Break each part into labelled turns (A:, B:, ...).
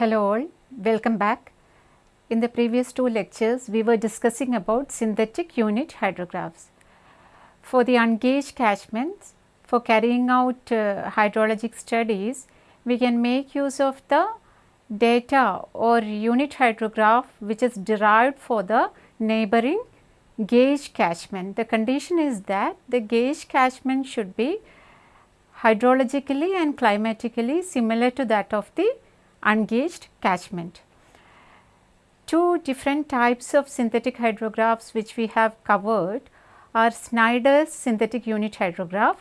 A: Hello all, welcome back. In the previous two lectures, we were discussing about synthetic unit hydrographs. For the ungauged catchments, for carrying out uh, hydrologic studies, we can make use of the data or unit hydrograph which is derived for the neighboring gauge catchment. The condition is that the gauge catchment should be hydrologically and climatically similar to that of the ungauged catchment. Two different types of synthetic hydrographs which we have covered are Snyder's synthetic unit hydrograph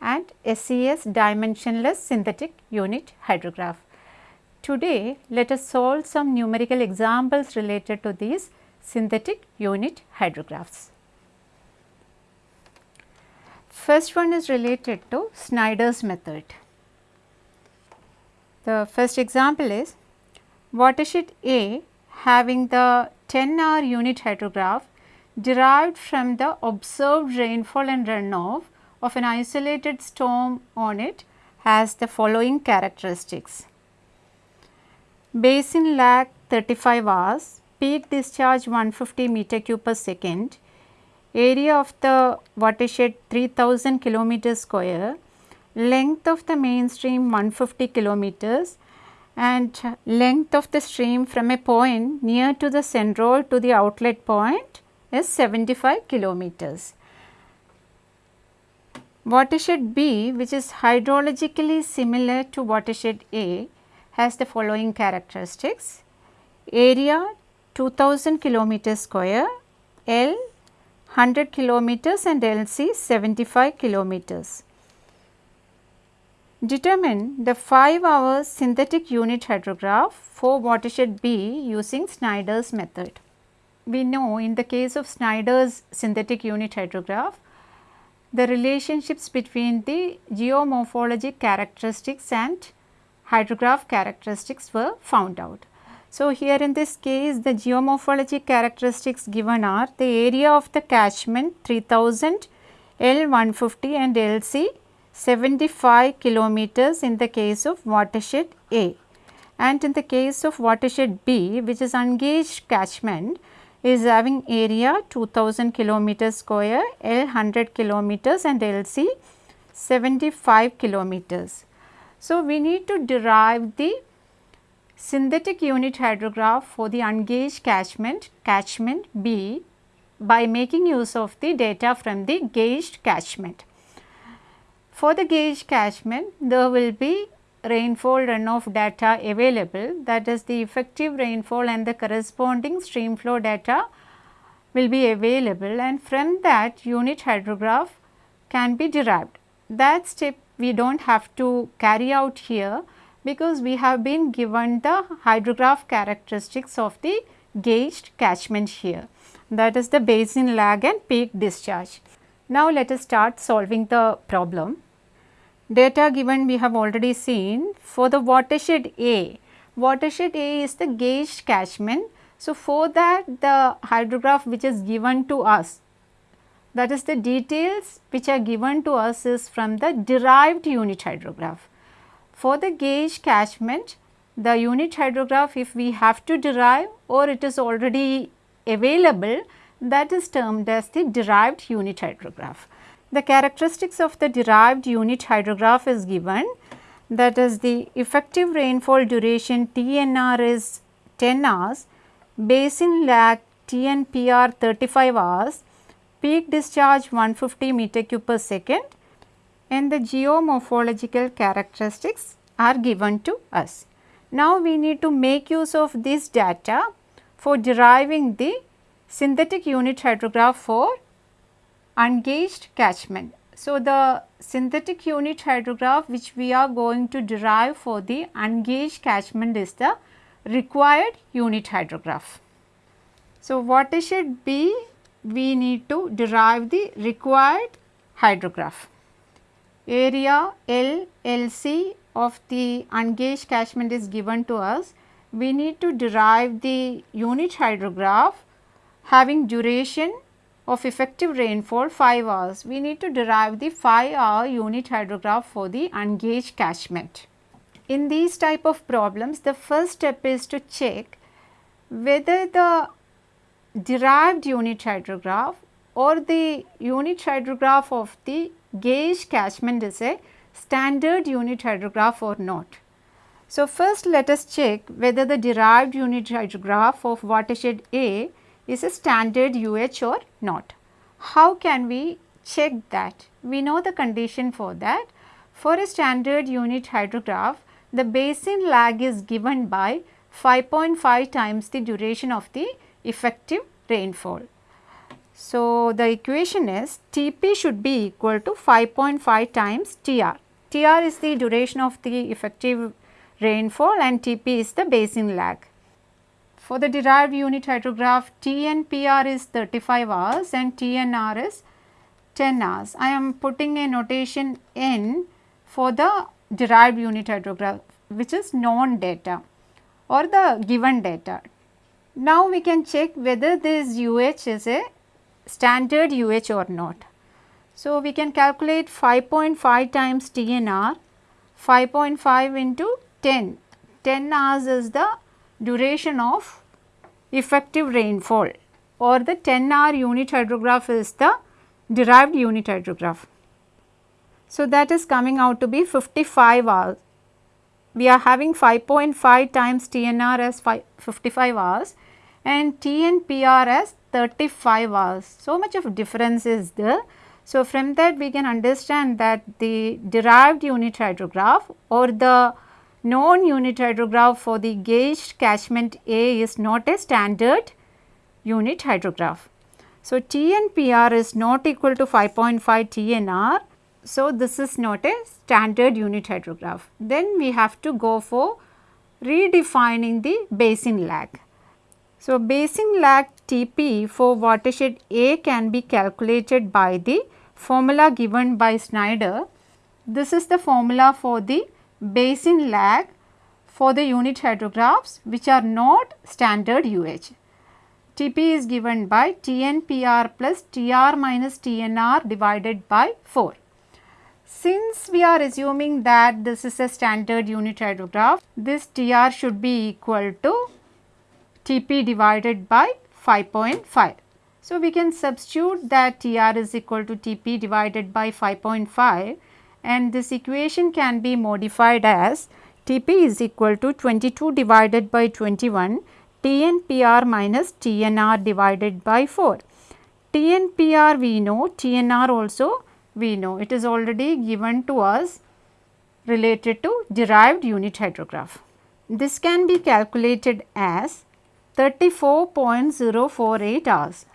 A: and SCS dimensionless synthetic unit hydrograph. Today, let us solve some numerical examples related to these synthetic unit hydrographs. First one is related to Snyder's method. The first example is watershed A having the 10 hour unit hydrograph derived from the observed rainfall and runoff of an isolated storm on it has the following characteristics. Basin lag 35 hours, peak discharge 150 meter cube per second, area of the watershed 3000 kilometer square, length of the main stream 150 kilometers and length of the stream from a point near to the central to the outlet point is 75 kilometers. Watershed B which is hydrologically similar to watershed A has the following characteristics. Area 2000 kilometers square, L 100 kilometers and LC 75 kilometers. Determine the 5 hour synthetic unit hydrograph for watershed B using Snyder's method. We know in the case of Snyder's synthetic unit hydrograph, the relationships between the geomorphologic characteristics and hydrograph characteristics were found out. So, here in this case the geomorphologic characteristics given are the area of the catchment 3000, L 150 and LC 75 kilometers in the case of watershed A and in the case of watershed B which is ungauged catchment is having area 2000 kilometers square, L 100 kilometers and LC 75 kilometers. So, we need to derive the synthetic unit hydrograph for the ungauged catchment, catchment B by making use of the data from the gauged catchment. For the gauge catchment, there will be rainfall runoff data available that is the effective rainfall and the corresponding stream flow data will be available and from that unit hydrograph can be derived. That step we do not have to carry out here because we have been given the hydrograph characteristics of the gauged catchment here that is the basin lag and peak discharge. Now, let us start solving the problem. Data given we have already seen for the watershed A. Watershed A is the gauge catchment. So, for that the hydrograph which is given to us that is the details which are given to us is from the derived unit hydrograph. For the gauge catchment the unit hydrograph if we have to derive or it is already available that is termed as the derived unit hydrograph. The characteristics of the derived unit hydrograph is given that is the effective rainfall duration TNR is 10 hours, basin lag TNPR 35 hours, peak discharge 150 meter cube per second and the geomorphological characteristics are given to us. Now, we need to make use of this data for deriving the synthetic unit hydrograph for ungauged catchment. So, the synthetic unit hydrograph which we are going to derive for the ungauged catchment is the required unit hydrograph. So, watershed B? we need to derive the required hydrograph. Area L LC of the ungauged catchment is given to us. We need to derive the unit hydrograph having duration of effective rainfall 5 hours, we need to derive the 5 hour unit hydrograph for the ungauged catchment. In these type of problems, the first step is to check whether the derived unit hydrograph or the unit hydrograph of the gauge catchment is a standard unit hydrograph or not. So, first let us check whether the derived unit hydrograph of watershed A is a standard UH or not. How can we check that? We know the condition for that. For a standard unit hydrograph, the basin lag is given by 5.5 times the duration of the effective rainfall. So, the equation is Tp should be equal to 5.5 times Tr. Tr is the duration of the effective rainfall and Tp is the basin lag. For the derived unit hydrograph TNPR is 35 hours and TNR is 10 hours. I am putting a notation N for the derived unit hydrograph which is known data or the given data. Now we can check whether this UH is a standard UH or not. So, we can calculate 5.5 times TNR, 5.5 into 10, 10 hours is the duration of effective rainfall or the 10 hour unit hydrograph is the derived unit hydrograph. So, that is coming out to be 55 hours. We are having 5.5 times TNR as 55 hours and TNPR as 35 hours. So much of difference is there. So, from that we can understand that the derived unit hydrograph or the known unit hydrograph for the gauged catchment A is not a standard unit hydrograph. So, TNPR is not equal to 5.5 TNR. So, this is not a standard unit hydrograph. Then we have to go for redefining the basin lag. So, basin lag Tp for watershed A can be calculated by the formula given by Snyder. This is the formula for the basin lag for the unit hydrographs which are not standard UH. Tp is given by TNPR plus TR minus TNR divided by 4. Since we are assuming that this is a standard unit hydrograph, this TR should be equal to Tp divided by 5.5. So, we can substitute that Tr is equal to Tp divided by 5.5 and this equation can be modified as Tp is equal to 22 divided by 21 TNPR minus TNR divided by 4. TNPR we know, TNR also we know, it is already given to us related to derived unit hydrograph. This can be calculated as 34.048 hours.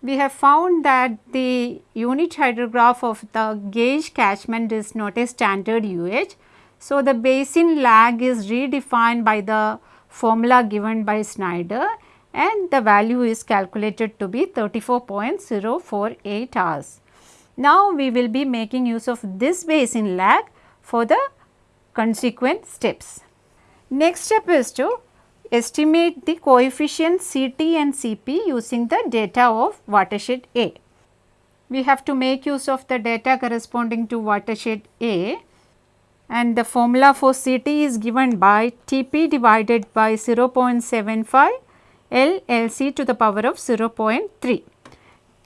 A: We have found that the unit hydrograph of the gauge catchment is not a standard UH. So, the basin lag is redefined by the formula given by Snyder and the value is calculated to be 34.048 hours. Now, we will be making use of this basin lag for the consequent steps. Next step is to estimate the coefficients Ct and Cp using the data of watershed A. We have to make use of the data corresponding to watershed A and the formula for Ct is given by Tp divided by 0.75 L Lc to the power of 0.3.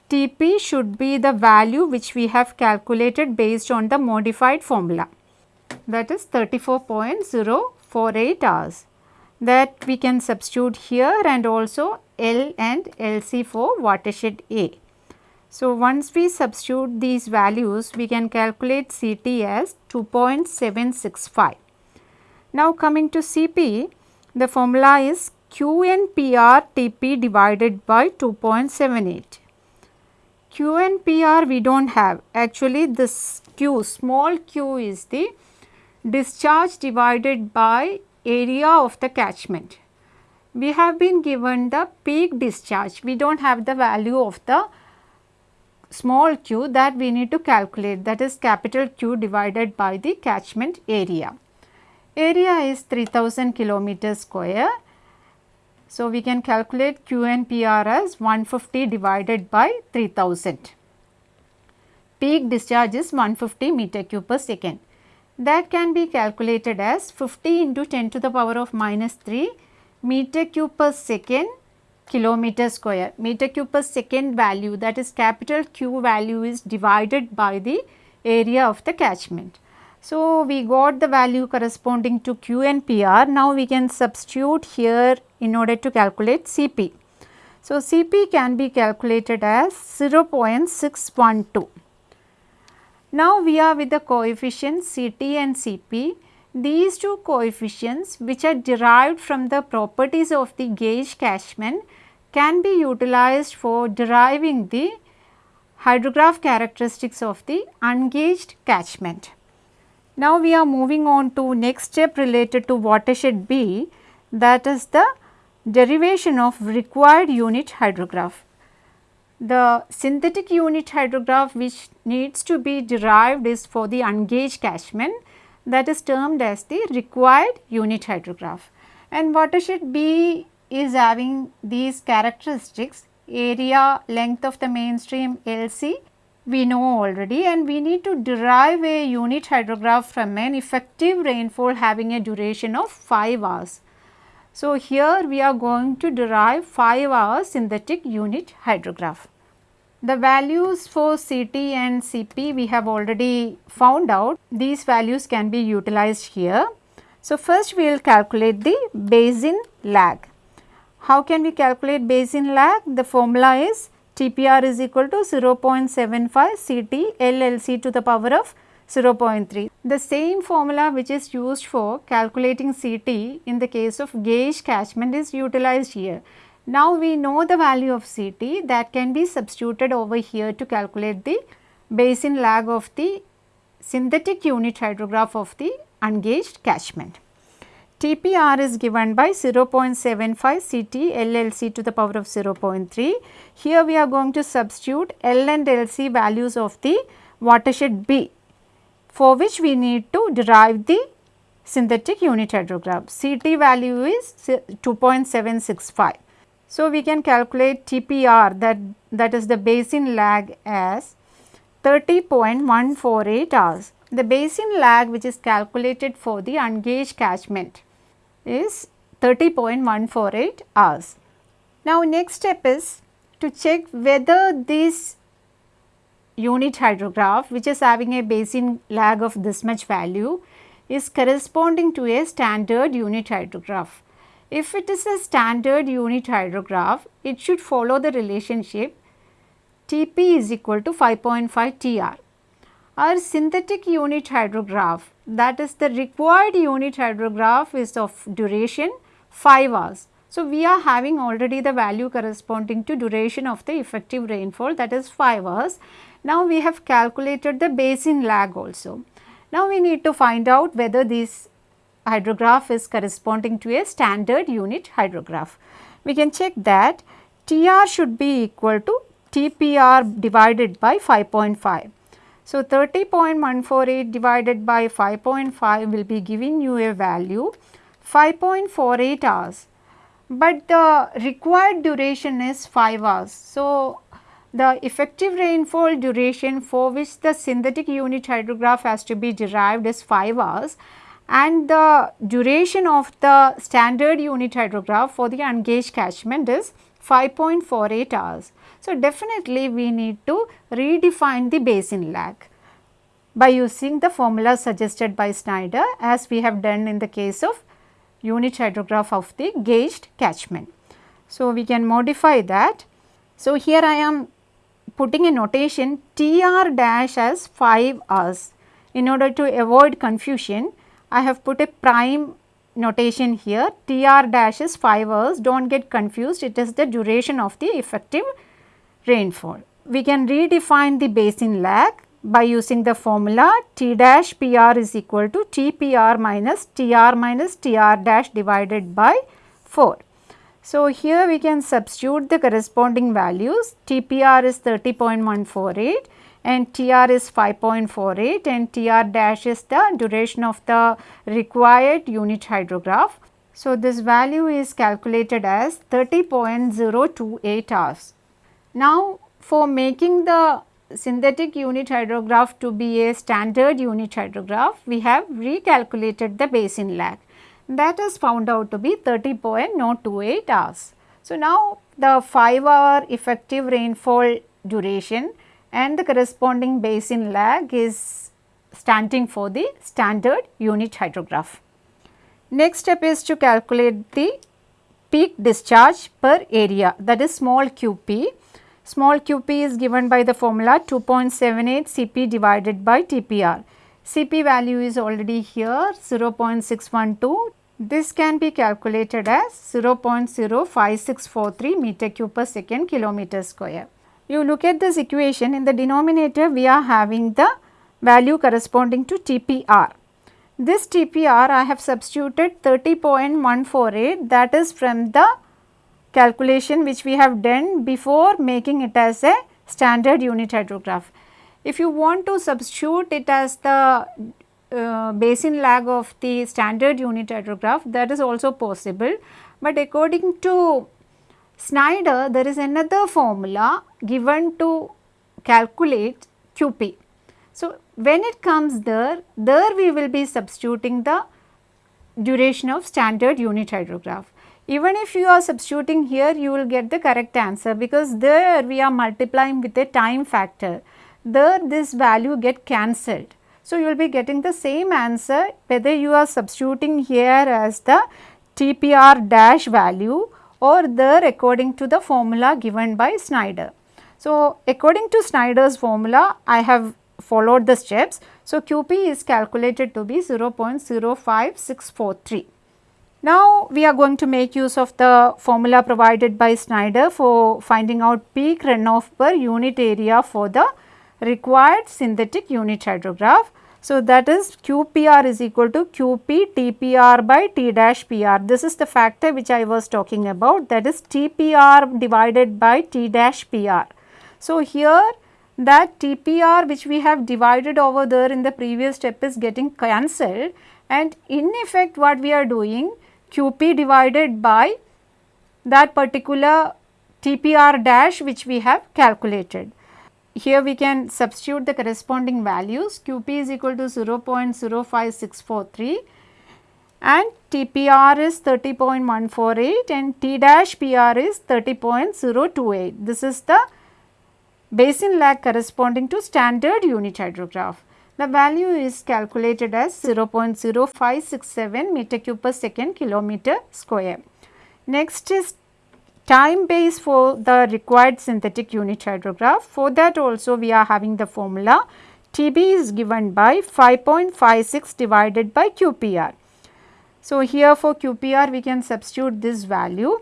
A: Tp should be the value which we have calculated based on the modified formula that is 34.048 hours that we can substitute here and also L and LC for watershed A. So, once we substitute these values we can calculate CT as 2.765. Now, coming to CP the formula is QNPR TP divided by 2.78. QNPR we do not have actually this Q small q is the discharge divided by area of the catchment. We have been given the peak discharge, we do not have the value of the small q that we need to calculate that is capital Q divided by the catchment area. Area is 3000 kilometer square. So, we can calculate Q and PR as 150 divided by 3000. Peak discharge is 150 meter cube per second that can be calculated as 50 into 10 to the power of minus 3 meter cube per second kilometer square. Meter cube per second value that is capital Q value is divided by the area of the catchment. So, we got the value corresponding to Q and PR. Now, we can substitute here in order to calculate Cp. So, Cp can be calculated as 0.612. Now, we are with the coefficients Ct and Cp. These two coefficients which are derived from the properties of the gauge catchment can be utilized for deriving the hydrograph characteristics of the ungauged catchment. Now, we are moving on to next step related to watershed B that is the derivation of required unit hydrograph. The synthetic unit hydrograph which needs to be derived is for the ungauged catchment that is termed as the required unit hydrograph. And watershed B is having these characteristics area, length of the mainstream, LC we know already and we need to derive a unit hydrograph from an effective rainfall having a duration of 5 hours. So, here we are going to derive 5 hours synthetic unit hydrograph. The values for CT and CP we have already found out, these values can be utilized here. So, first we will calculate the basin lag. How can we calculate basin lag? The formula is TPR is equal to 0.75 CT LLC to the power of 0.3. The same formula which is used for calculating CT in the case of gauge catchment is utilized here. Now, we know the value of CT that can be substituted over here to calculate the basin lag of the synthetic unit hydrograph of the ungauged catchment. TPR is given by 0.75 CT LLC to the power of 0.3. Here we are going to substitute L and LC values of the watershed B for which we need to derive the synthetic unit hydrograph. CT value is 2.765. So, we can calculate TPR that, that is the basin lag as 30.148 hours. The basin lag which is calculated for the ungauged catchment is 30.148 hours. Now, next step is to check whether this unit hydrograph which is having a basin lag of this much value is corresponding to a standard unit hydrograph. If it is a standard unit hydrograph, it should follow the relationship Tp is equal to 5.5 Tr. Our synthetic unit hydrograph that is the required unit hydrograph is of duration 5 hours. So, we are having already the value corresponding to duration of the effective rainfall that is 5 hours. Now, we have calculated the basin lag also. Now, we need to find out whether this hydrograph is corresponding to a standard unit hydrograph. We can check that TR should be equal to TPR divided by 5.5. So, 30.148 divided by 5.5 will be giving you a value 5.48 hours, but the required duration is 5 hours. So, the effective rainfall duration for which the synthetic unit hydrograph has to be derived is 5 hours and the duration of the standard unit hydrograph for the ungauged catchment is 5.48 hours. So, definitely we need to redefine the basin lag by using the formula suggested by Snyder as we have done in the case of unit hydrograph of the gauged catchment. So, we can modify that. So, here I am putting a notation TR dash as 5 hours. In order to avoid confusion, I have put a prime notation here. TR dash is 5 hours. Do not get confused. It is the duration of the effective rainfall. We can redefine the basin lag by using the formula T dash PR is equal to TPR minus TR minus TR dash divided by 4. So, here we can substitute the corresponding values. TPR is 30.148 and TR is 5.48 and TR dash is the duration of the required unit hydrograph. So, this value is calculated as 30.028 hours. Now, for making the synthetic unit hydrograph to be a standard unit hydrograph, we have recalculated the basin lag that is found out to be 30.028 hours. So, now the 5 hour effective rainfall duration and the corresponding basin lag is standing for the standard unit hydrograph. Next step is to calculate the peak discharge per area that is small qp. Small qp is given by the formula 2.78 Cp divided by TPR. Cp value is already here 0.612. This can be calculated as 0.05643 meter cube per second kilometer square. You look at this equation in the denominator we are having the value corresponding to TPR. This TPR I have substituted 30.148 that is from the calculation which we have done before making it as a standard unit hydrograph. If you want to substitute it as the uh, basin lag of the standard unit hydrograph that is also possible, but according to Snyder there is another formula given to calculate QP. So, when it comes there, there we will be substituting the duration of standard unit hydrograph. Even if you are substituting here, you will get the correct answer because there we are multiplying with a time factor. There this value get cancelled. So, you will be getting the same answer whether you are substituting here as the TPR dash value or there according to the formula given by Snyder. So, according to Snyder's formula, I have followed the steps. So, QP is calculated to be 0.05643. Now, we are going to make use of the formula provided by Snyder for finding out peak runoff per unit area for the required synthetic unit hydrograph. So, that is QPR is equal to QP TPR by T dash PR. This is the factor which I was talking about that is TPR divided by T dash PR. So, here that TPR which we have divided over there in the previous step is getting cancelled and in effect what we are doing QP divided by that particular TPR dash which we have calculated. Here we can substitute the corresponding values QP is equal to 0.05643 and TPR is 30.148 and T dash PR is 30.028. This is the basin lag corresponding to standard unit hydrograph. The value is calculated as 0.0567 meter cube per second kilometer square. Next is time base for the required synthetic unit hydrograph. For that also we are having the formula TB is given by 5.56 divided by QPR. So, here for QPR we can substitute this value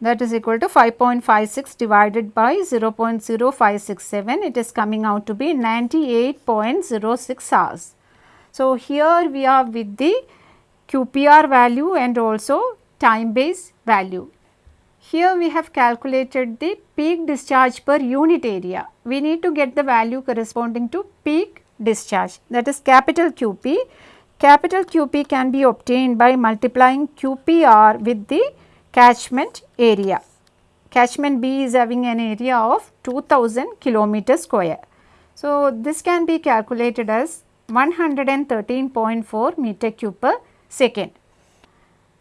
A: that is equal to 5.56 divided by 0.0567 it is coming out to be 98.06 hours. So, here we are with the QPR value and also time base value. Here we have calculated the peak discharge per unit area. We need to get the value corresponding to peak discharge that is capital QP. Capital QP can be obtained by multiplying QPR with the catchment area. Catchment B is having an area of 2000 kilometer square. So, this can be calculated as 113.4 meter cube per second.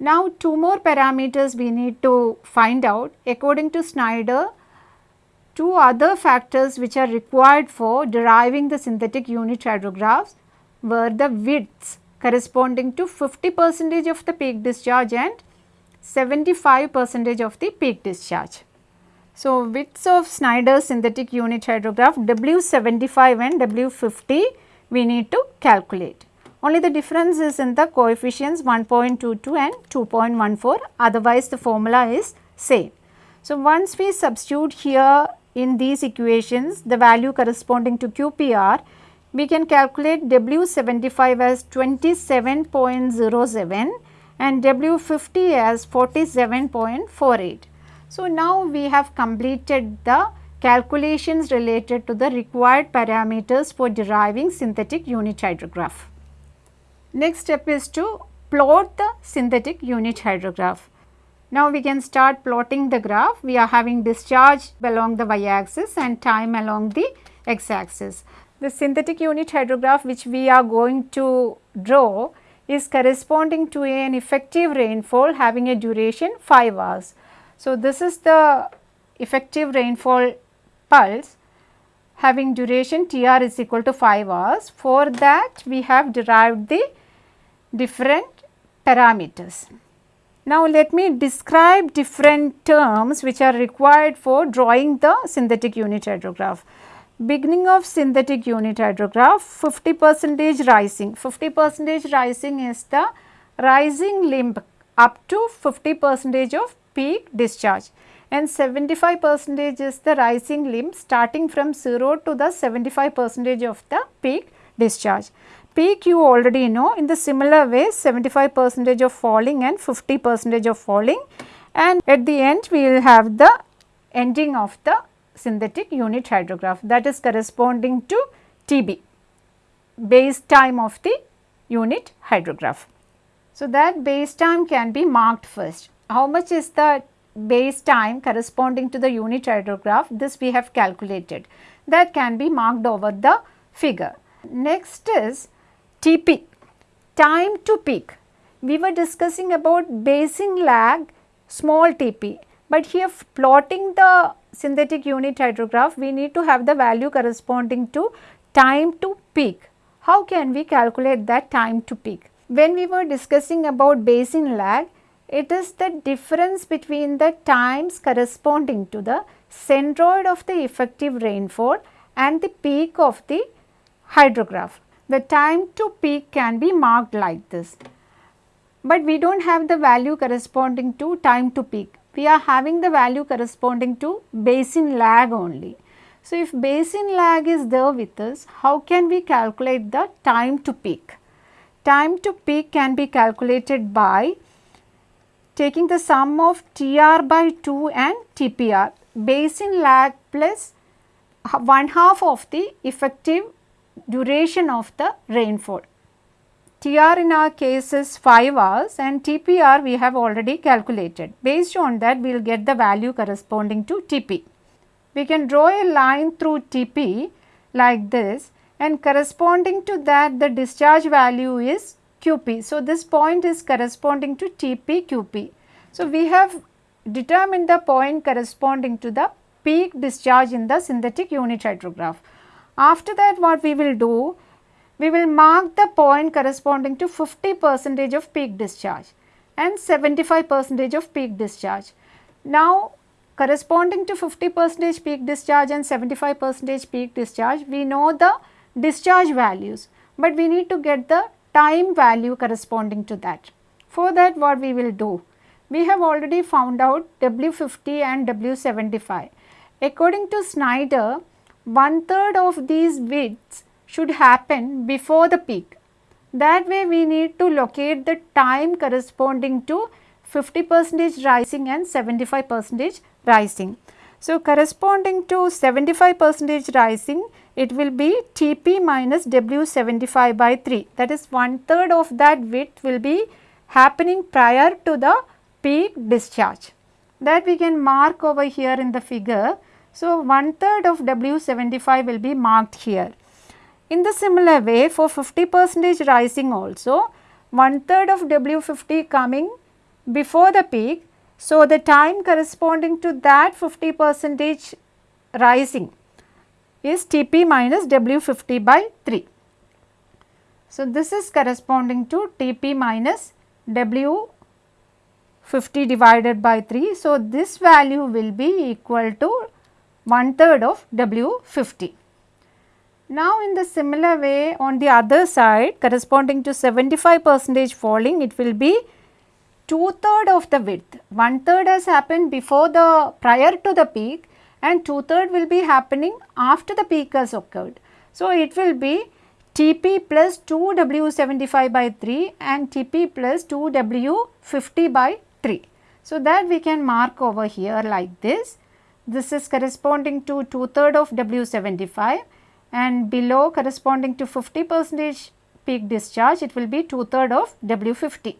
A: Now, two more parameters we need to find out according to Snyder two other factors which are required for deriving the synthetic unit hydrographs were the widths corresponding to 50 percentage of the peak discharge and 75 percentage of the peak discharge. So, widths of Snyder's synthetic unit hydrograph W75 and W50 we need to calculate. Only the difference is in the coefficients 1.22 and 2.14 otherwise the formula is same. So, once we substitute here in these equations the value corresponding to QPR we can calculate W75 as 27.07 and W50 as 47.48. So, now we have completed the calculations related to the required parameters for deriving synthetic unit hydrograph. Next step is to plot the synthetic unit hydrograph. Now we can start plotting the graph. We are having discharge along the y axis and time along the x axis. The synthetic unit hydrograph which we are going to draw is corresponding to an effective rainfall having a duration 5 hours. So, this is the effective rainfall pulse having duration TR is equal to 5 hours. For that we have derived the different parameters. Now, let me describe different terms which are required for drawing the synthetic unit hydrograph. Beginning of synthetic unit hydrograph 50 percentage rising, 50 percentage rising is the rising limb up to 50 percentage of peak discharge and 75 percentage is the rising limb starting from 0 to the 75 percentage of the peak discharge. Peak you already know in the similar way 75 percentage of falling and 50 percentage of falling and at the end we will have the ending of the synthetic unit hydrograph that is corresponding to TB base time of the unit hydrograph. So, that base time can be marked first. How much is the base time corresponding to the unit hydrograph? This we have calculated. That can be marked over the figure. Next is TP, time to peak. We were discussing about basin lag small TP, but here plotting the synthetic unit hydrograph, we need to have the value corresponding to time to peak. How can we calculate that time to peak? When we were discussing about basin lag, it is the difference between the times corresponding to the centroid of the effective rainfall and the peak of the hydrograph. The time to peak can be marked like this, but we do not have the value corresponding to time to peak. We are having the value corresponding to basin lag only. So, if basin lag is there with us, how can we calculate the time to peak? Time to peak can be calculated by taking the sum of TR by 2 and TPR, basin lag plus one half of the effective duration of the rainfall. TR in our case is 5 hours and TPR we have already calculated. Based on that we will get the value corresponding to TP. We can draw a line through TP like this and corresponding to that the discharge value is QP. So, this point is corresponding to TP QP. So, we have determined the point corresponding to the peak discharge in the synthetic unit hydrograph. After that what we will do, we will mark the point corresponding to 50 percentage of peak discharge and 75 percentage of peak discharge. Now, corresponding to 50 percentage peak discharge and 75 percentage peak discharge, we know the discharge values, but we need to get the time value corresponding to that. For that what we will do? We have already found out W50 and W75. According to Snyder, one third of these widths should happen before the peak. That way we need to locate the time corresponding to 50 percentage rising and 75 percentage rising. So, corresponding to 75 percentage rising it will be Tp minus W75 by 3 that is one third of that width will be happening prior to the peak discharge that we can mark over here in the figure. So, one third of W75 will be marked here. In the similar way for 50 percentage rising also one third of W50 coming before the peak. So, the time corresponding to that 50 percentage rising is Tp minus W50 by 3. So, this is corresponding to Tp minus W50 divided by 3. So, this value will be equal to one third of W50. Now, in the similar way on the other side corresponding to 75 percentage falling it will be two third of the width. One third has happened before the prior to the peak and two third will be happening after the peak has occurred. So, it will be Tp plus 2 W75 by 3 and Tp plus 2 W50 by 3. So, that we can mark over here like this. This is corresponding to two third of W75 and below corresponding to 50 percentage peak discharge it will be two third of W50.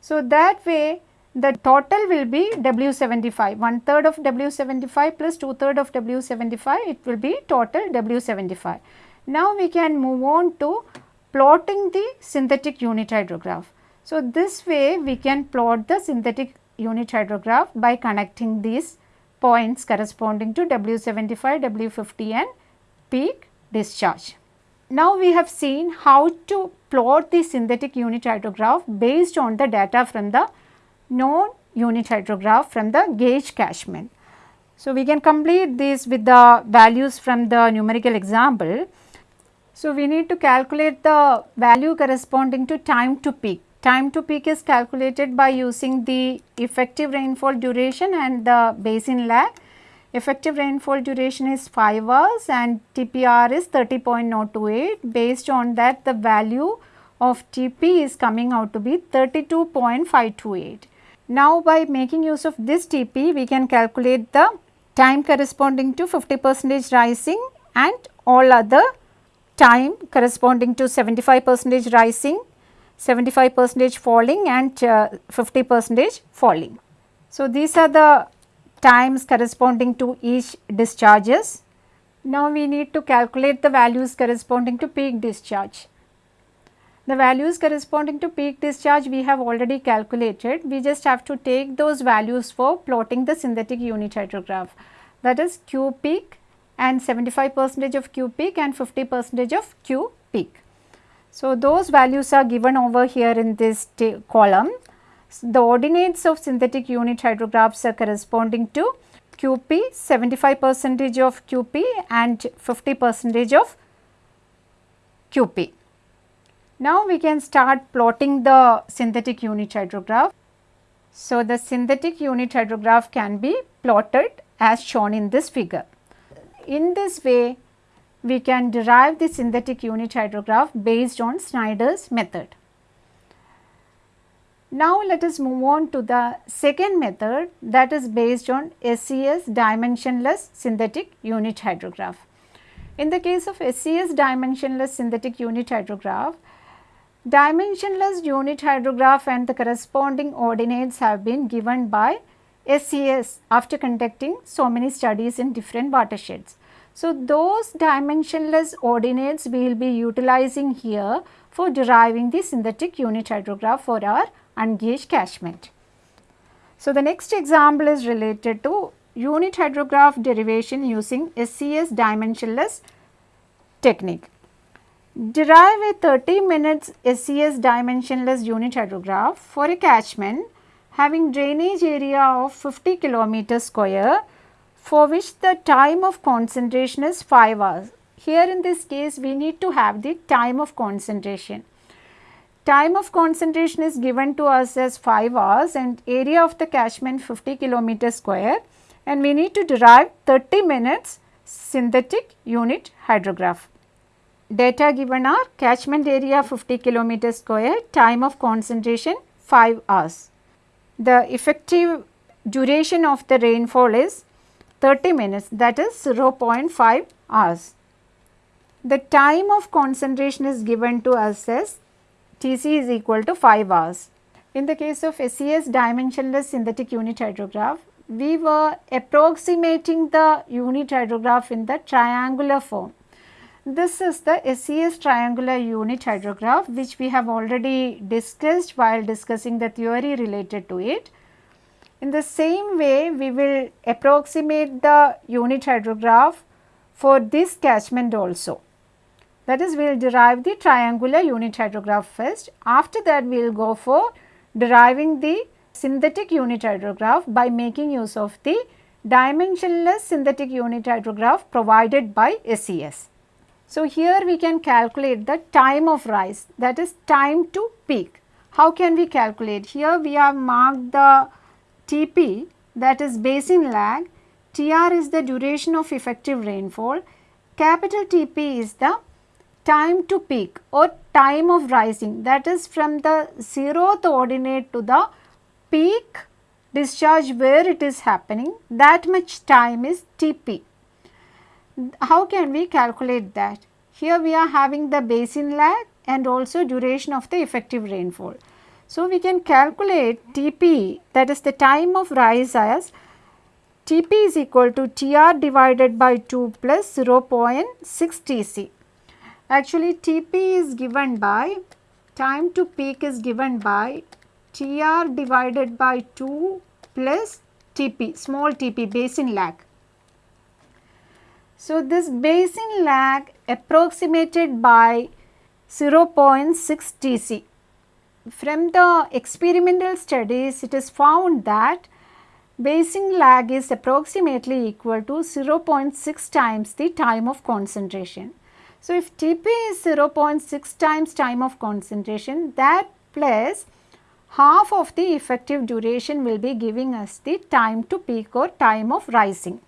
A: So, that way the total will be W75, one third of W75 plus two third of W75, it will be total W75. Now we can move on to plotting the synthetic unit hydrograph. So, this way we can plot the synthetic unit hydrograph by connecting these points corresponding to W75, W50 and peak discharge. Now we have seen how to plot the synthetic unit hydrograph based on the data from the known unit hydrograph from the gauge catchment. So, we can complete this with the values from the numerical example. So, we need to calculate the value corresponding to time to peak. Time to peak is calculated by using the effective rainfall duration and the basin lag Effective rainfall duration is 5 hours and TPR is 30.028. Based on that the value of TP is coming out to be 32.528. Now by making use of this TP we can calculate the time corresponding to 50 percentage rising and all other time corresponding to 75 percentage rising, 75 percentage falling and uh, 50 percentage falling. So, these are the times corresponding to each discharges. Now we need to calculate the values corresponding to peak discharge. The values corresponding to peak discharge we have already calculated. We just have to take those values for plotting the synthetic unit hydrograph. That is Q peak and 75 percentage of Q peak and 50 percentage of Q peak. So, those values are given over here in this column the ordinates of synthetic unit hydrographs are corresponding to QP 75 percentage of QP and 50 percentage of QP. Now we can start plotting the synthetic unit hydrograph. So, the synthetic unit hydrograph can be plotted as shown in this figure. In this way, we can derive the synthetic unit hydrograph based on Snyder's method. Now let us move on to the second method that is based on SCS dimensionless synthetic unit hydrograph. In the case of SCS dimensionless synthetic unit hydrograph, dimensionless unit hydrograph and the corresponding ordinates have been given by SCS after conducting so many studies in different watersheds. So, those dimensionless ordinates we will be utilizing here for deriving the synthetic unit hydrograph for our ungauge catchment. So, the next example is related to unit hydrograph derivation using SCS dimensionless technique. Derive a 30 minutes SCS dimensionless unit hydrograph for a catchment having drainage area of 50 kilometer square for which the time of concentration is 5 hours. Here in this case we need to have the time of concentration. Time of concentration is given to us as 5 hours and area of the catchment 50 kilometer square and we need to derive 30 minutes synthetic unit hydrograph. Data given are catchment area 50 kilometer square, time of concentration 5 hours. The effective duration of the rainfall is 30 minutes that is 0.5 hours. The time of concentration is given to us as Tc is equal to 5 hours. In the case of SCS dimensionless synthetic unit hydrograph, we were approximating the unit hydrograph in the triangular form. This is the SCS triangular unit hydrograph which we have already discussed while discussing the theory related to it. In the same way, we will approximate the unit hydrograph for this catchment also. That is, we will derive the triangular unit hydrograph first. After that, we will go for deriving the synthetic unit hydrograph by making use of the dimensionless synthetic unit hydrograph provided by SCS. So, here we can calculate the time of rise that is time to peak. How can we calculate? Here we have marked the TP that is basin lag, TR is the duration of effective rainfall, capital TP is the time to peak or time of rising that is from the zeroth ordinate to the peak discharge where it is happening that much time is Tp. How can we calculate that? Here we are having the basin lag and also duration of the effective rainfall. So, we can calculate Tp that is the time of rise as Tp is equal to Tr divided by 2 plus 0.6 Tc. Actually Tp is given by time to peak is given by Tr divided by 2 plus Tp small Tp basin lag. So, this basin lag approximated by 0.6 Tc. From the experimental studies it is found that basin lag is approximately equal to 0.6 times the time of concentration. So, if Tp is 0.6 times time of concentration that plus half of the effective duration will be giving us the time to peak or time of rising.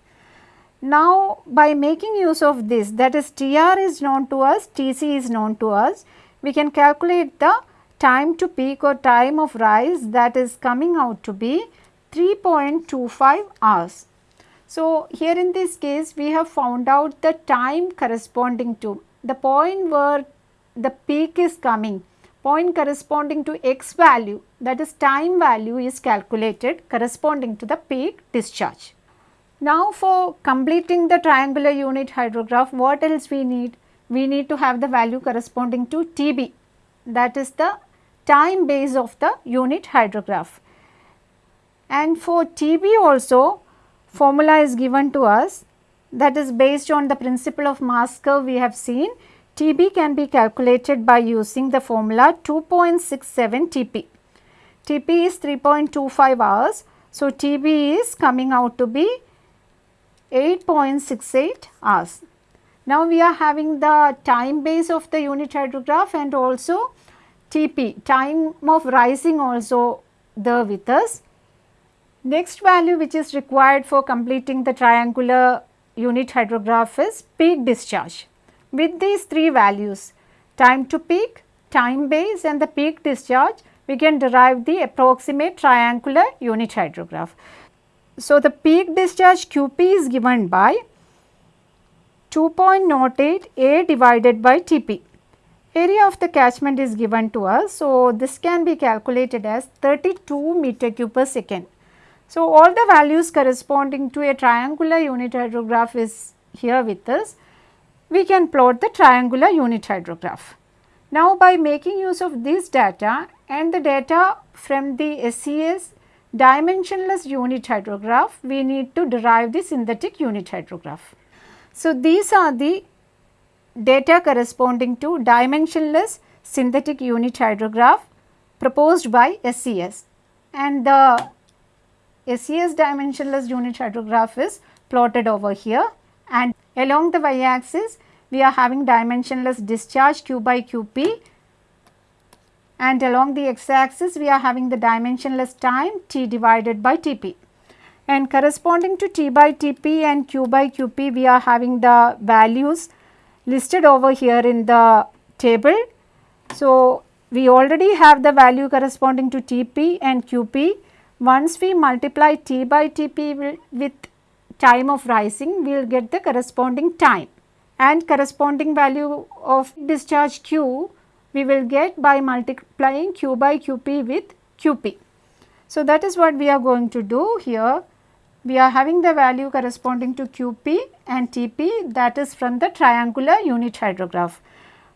A: Now, by making use of this that is Tr is known to us, Tc is known to us, we can calculate the time to peak or time of rise that is coming out to be 3.25 hours. So, here in this case we have found out the time corresponding to the point where the peak is coming point corresponding to x value that is time value is calculated corresponding to the peak discharge. Now for completing the triangular unit hydrograph what else we need? We need to have the value corresponding to TB that is the time base of the unit hydrograph. And for TB also formula is given to us that is based on the principle of mass curve we have seen TB can be calculated by using the formula 2.67 TP. TP is 3.25 hours. So, TB is coming out to be 8.68 hours. Now, we are having the time base of the unit hydrograph and also TP time of rising also there with us. Next value which is required for completing the triangular unit hydrograph is peak discharge. With these three values time to peak, time base and the peak discharge we can derive the approximate triangular unit hydrograph. So, the peak discharge QP is given by 2.08 A divided by TP. Area of the catchment is given to us. So, this can be calculated as 32 meter cube per second. So, all the values corresponding to a triangular unit hydrograph is here with us. We can plot the triangular unit hydrograph. Now, by making use of this data and the data from the SCS dimensionless unit hydrograph, we need to derive the synthetic unit hydrograph. So, these are the data corresponding to dimensionless synthetic unit hydrograph proposed by SCS and the SCS dimensionless unit hydrograph is plotted over here. And along the y axis we are having dimensionless discharge Q by QP and along the x axis we are having the dimensionless time t divided by Tp. And corresponding to t by Tp and q by Qp we are having the values listed over here in the table. So, we already have the value corresponding to Tp and Qp. Once we multiply T by Tp with time of rising, we will get the corresponding time and corresponding value of discharge Q we will get by multiplying q by qp with qp. So, that is what we are going to do here. We are having the value corresponding to qp and tp that is from the triangular unit hydrograph.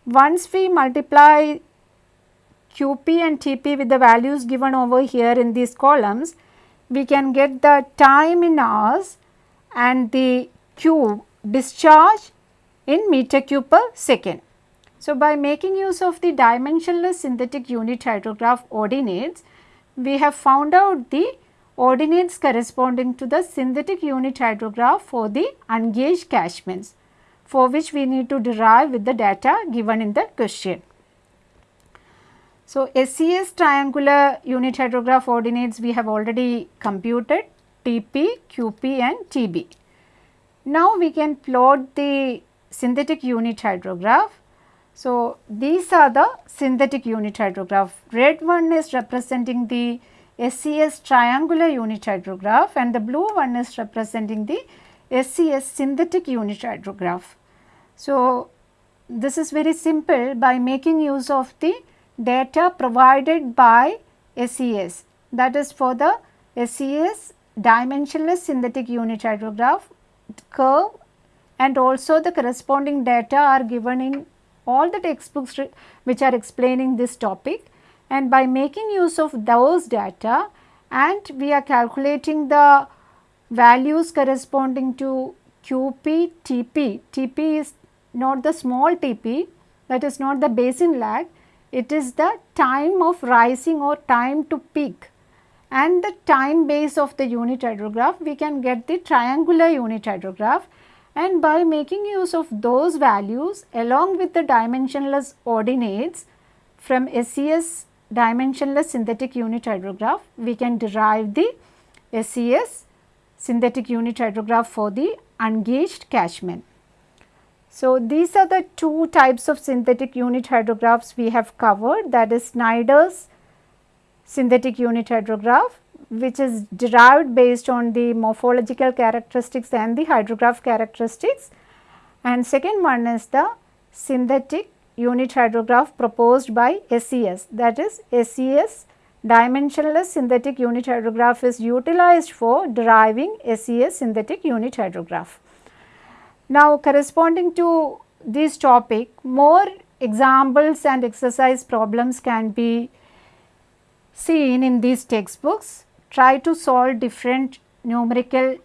A: Once we multiply qp and tp with the values given over here in these columns, we can get the time in hours and the q discharge in meter cube per second. So, by making use of the dimensionless synthetic unit hydrograph ordinates, we have found out the ordinates corresponding to the synthetic unit hydrograph for the ungauged catchments for which we need to derive with the data given in the question. So, SCS triangular unit hydrograph ordinates we have already computed TP, QP and TB. Now, we can plot the synthetic unit hydrograph so, these are the synthetic unit hydrograph. Red one is representing the SCS triangular unit hydrograph and the blue one is representing the SCS synthetic unit hydrograph. So, this is very simple by making use of the data provided by SCS that is for the SCS dimensionless synthetic unit hydrograph curve and also the corresponding data are given in all the textbooks which are explaining this topic and by making use of those data and we are calculating the values corresponding to QP, TP. TP is not the small TP that is not the basin lag, it is the time of rising or time to peak and the time base of the unit hydrograph we can get the triangular unit hydrograph and by making use of those values along with the dimensionless ordinates from SCS dimensionless synthetic unit hydrograph we can derive the SCS synthetic unit hydrograph for the ungauged catchment. So, these are the two types of synthetic unit hydrographs we have covered that is Snyder's synthetic unit hydrograph which is derived based on the morphological characteristics and the hydrograph characteristics and second one is the synthetic unit hydrograph proposed by SCS that is SCS dimensionless synthetic unit hydrograph is utilized for deriving SCS synthetic unit hydrograph. Now corresponding to this topic more examples and exercise problems can be seen in these textbooks try to solve different numerical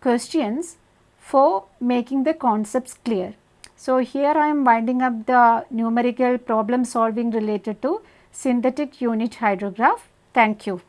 A: questions for making the concepts clear. So, here I am winding up the numerical problem solving related to synthetic unit hydrograph. Thank you.